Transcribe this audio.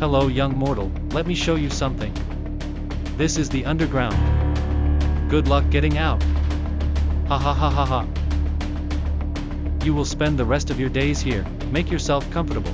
Hello young mortal, let me show you something. This is the underground. Good luck getting out. Ha ha ha ha ha. You will spend the rest of your days here, make yourself comfortable.